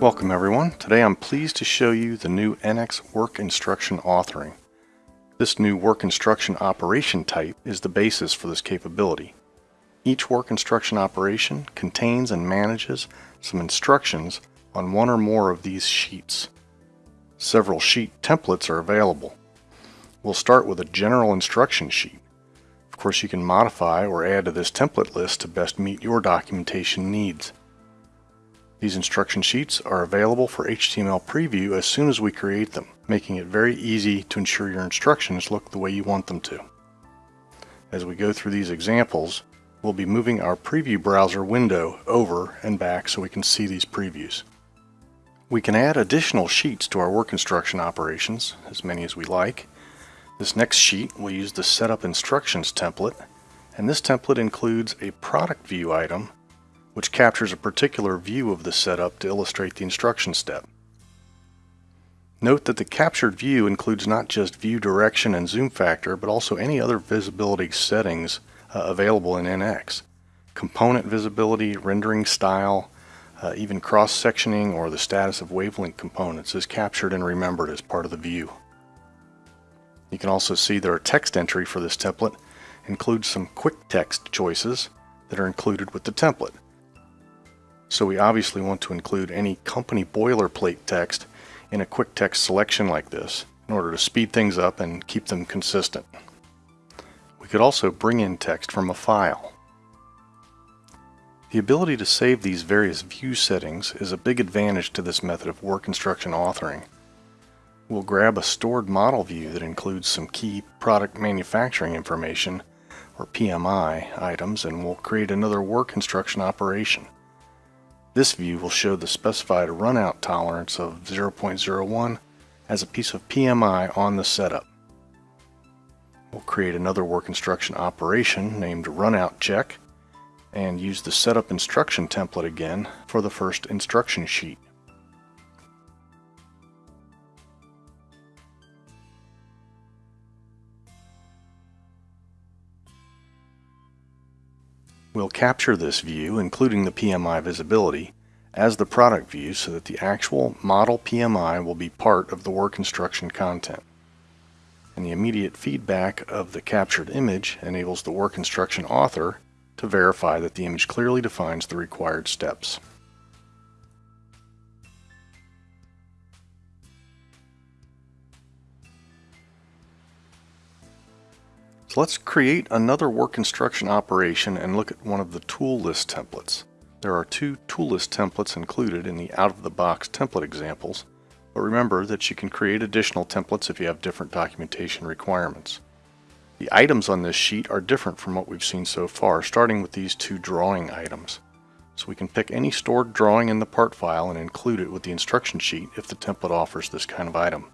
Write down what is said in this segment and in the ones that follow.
Welcome everyone. Today I'm pleased to show you the new NX Work Instruction Authoring. This new work instruction operation type is the basis for this capability. Each work instruction operation contains and manages some instructions on one or more of these sheets. Several sheet templates are available. We'll start with a general instruction sheet. Of course you can modify or add to this template list to best meet your documentation needs. These instruction sheets are available for HTML preview as soon as we create them, making it very easy to ensure your instructions look the way you want them to. As we go through these examples, we'll be moving our preview browser window over and back so we can see these previews. We can add additional sheets to our work instruction operations, as many as we like. This next sheet will use the Setup Instructions template, and this template includes a product view item which captures a particular view of the setup to illustrate the instruction step. Note that the captured view includes not just view direction and zoom factor, but also any other visibility settings uh, available in NX. Component visibility, rendering style, uh, even cross-sectioning or the status of WAVE-linked components is captured and remembered as part of the view. You can also see that our text entry for this template includes some quick text choices that are included with the template. So we obviously want to include any company boilerplate text in a quick text selection like this in order to speed things up and keep them consistent. We could also bring in text from a file. The ability to save these various view settings is a big advantage to this method of work instruction authoring. We'll grab a stored model view that includes some key product manufacturing information, or PMI, items, and we'll create another work instruction operation. This view will show the specified runout tolerance of 0.01 as a piece of PMI on the setup. We'll create another work instruction operation named runout check and use the setup instruction template again for the first instruction sheet. We'll capture this view, including the PMI visibility, as the product view so that the actual model PMI will be part of the work instruction content. And the immediate feedback of the captured image enables the work instruction author to verify that the image clearly defines the required steps. So let's create another work instruction operation and look at one of the tool list templates. There are two tool list templates included in the out-of-the-box template examples, but remember that you can create additional templates if you have different documentation requirements. The items on this sheet are different from what we've seen so far, starting with these two drawing items. So we can pick any stored drawing in the part file and include it with the instruction sheet if the template offers this kind of item.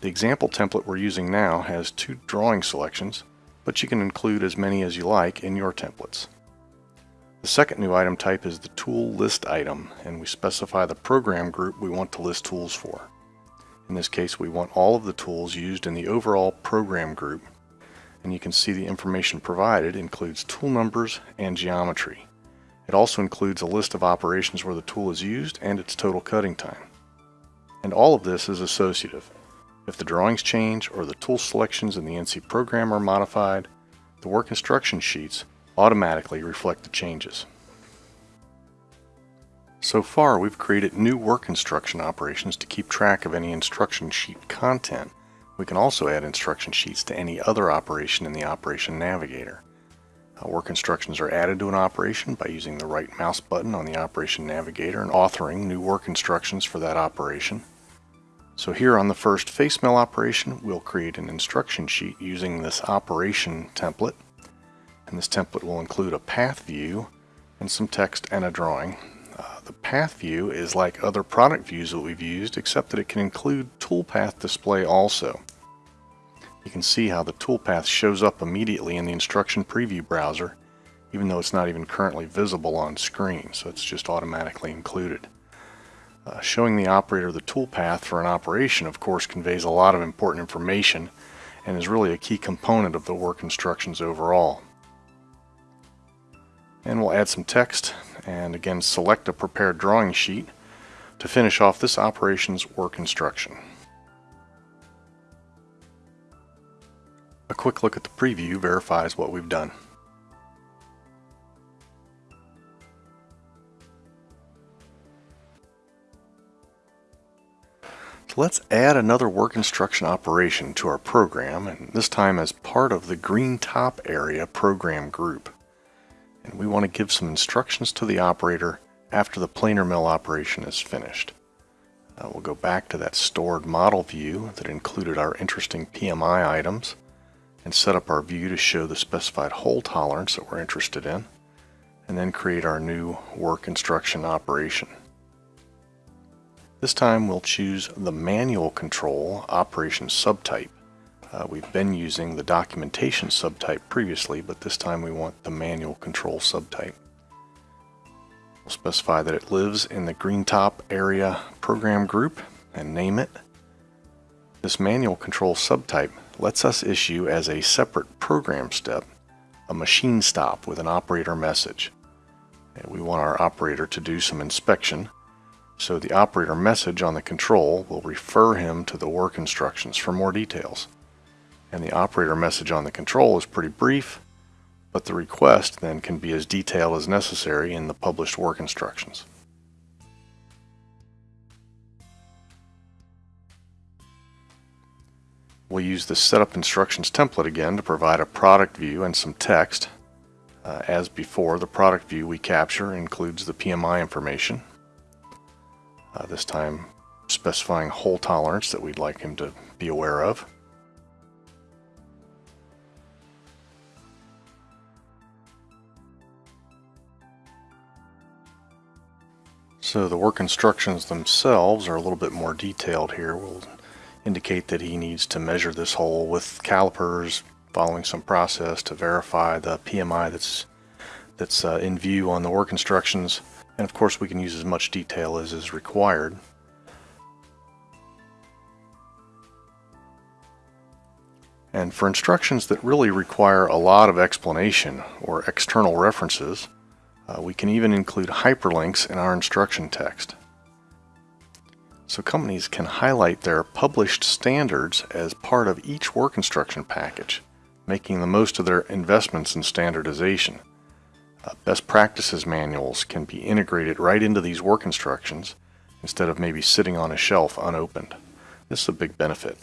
The example template we're using now has two drawing selections, but you can include as many as you like in your templates. The second new item type is the tool list item, and we specify the program group we want to list tools for. In this case, we want all of the tools used in the overall program group and you can see the information provided includes tool numbers and geometry. It also includes a list of operations where the tool is used and its total cutting time. And all of this is associative. If the drawings change or the tool selections in the NC program are modified, the work instruction sheets automatically reflect the changes. So far we've created new work instruction operations to keep track of any instruction sheet content we can also add instruction sheets to any other operation in the Operation Navigator. Uh, work instructions are added to an operation by using the right mouse button on the Operation Navigator and authoring new work instructions for that operation. So here on the first FaceMill operation, we'll create an instruction sheet using this operation template. And this template will include a path view and some text and a drawing. Uh, the path view is like other product views that we've used, except that it can include toolpath display also. You can see how the toolpath shows up immediately in the instruction preview browser, even though it's not even currently visible on screen, so it's just automatically included. Uh, showing the operator the toolpath for an operation, of course, conveys a lot of important information and is really a key component of the work instructions overall. And we'll add some text and again select a prepared drawing sheet to finish off this operation's work instruction. A quick look at the preview verifies what we've done. Let's add another work instruction operation to our program, and this time as part of the green top area program group. And we want to give some instructions to the operator after the planer mill operation is finished. Uh, we'll go back to that stored model view that included our interesting PMI items and set up our view to show the specified hole tolerance that we're interested in, and then create our new work instruction operation. This time we'll choose the manual control operation subtype. Uh, we've been using the documentation subtype previously, but this time we want the manual control subtype. We'll specify that it lives in the green top area program group and name it. This manual control subtype lets us issue as a separate program step a machine stop with an operator message. And we want our operator to do some inspection so the operator message on the control will refer him to the work instructions for more details. And the operator message on the control is pretty brief, but the request then can be as detailed as necessary in the published work instructions. We'll use the setup instructions template again to provide a product view and some text. Uh, as before, the product view we capture includes the PMI information, uh, this time specifying hole tolerance that we'd like him to be aware of. So the work instructions themselves are a little bit more detailed here. We'll indicate that he needs to measure this hole with calipers following some process to verify the PMI that's that's uh, in view on the work instructions and of course we can use as much detail as is required. And for instructions that really require a lot of explanation or external references, uh, we can even include hyperlinks in our instruction text. So companies can highlight their published standards as part of each work instruction package, making the most of their investments in standardization. Uh, best practices manuals can be integrated right into these work instructions instead of maybe sitting on a shelf unopened. This is a big benefit.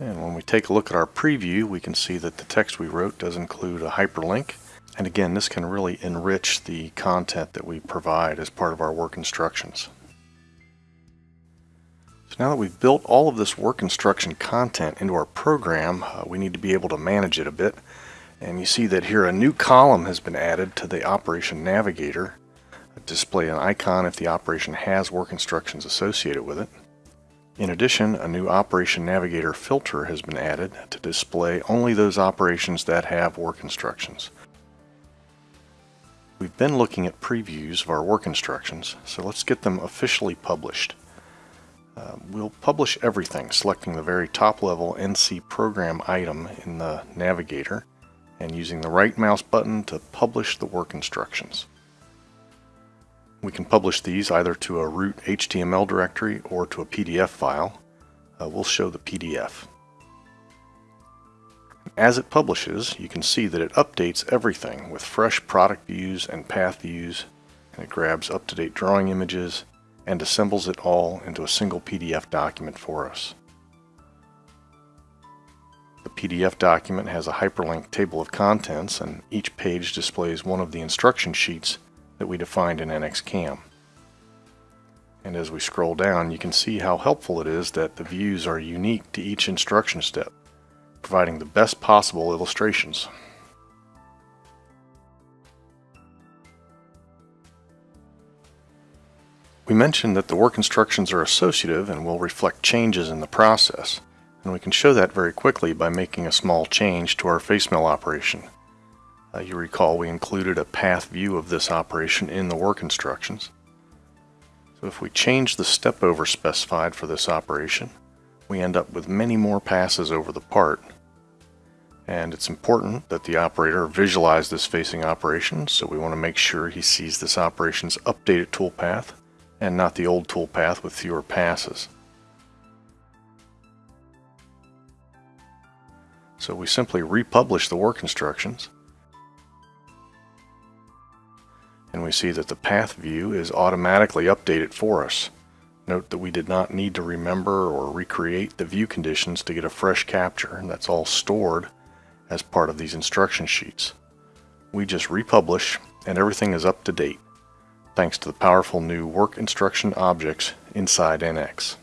And when we take a look at our preview, we can see that the text we wrote does include a hyperlink. And again, this can really enrich the content that we provide as part of our work instructions. So now that we've built all of this work instruction content into our program, uh, we need to be able to manage it a bit. And you see that here a new column has been added to the Operation Navigator. Display an icon if the operation has work instructions associated with it. In addition, a new Operation Navigator filter has been added to display only those operations that have work instructions. We've been looking at previews of our work instructions, so let's get them officially published. Uh, we'll publish everything, selecting the very top level NC program item in the navigator and using the right mouse button to publish the work instructions. We can publish these either to a root HTML directory or to a PDF file. Uh, we'll show the PDF. As it publishes, you can see that it updates everything with fresh product views and path views, and it grabs up-to-date drawing images, and assembles it all into a single PDF document for us. The PDF document has a hyperlinked table of contents and each page displays one of the instruction sheets that we defined in NXCAM. And as we scroll down, you can see how helpful it is that the views are unique to each instruction step, providing the best possible illustrations. We mentioned that the work instructions are associative and will reflect changes in the process, and we can show that very quickly by making a small change to our face mill operation. Uh, you recall we included a path view of this operation in the work instructions. So if we change the step over specified for this operation, we end up with many more passes over the part. And it's important that the operator visualize this facing operation, so we want to make sure he sees this operation's updated toolpath and not the old toolpath with fewer passes. So we simply republish the work instructions and we see that the path view is automatically updated for us. Note that we did not need to remember or recreate the view conditions to get a fresh capture, and that's all stored as part of these instruction sheets. We just republish and everything is up to date, thanks to the powerful new work instruction objects inside NX.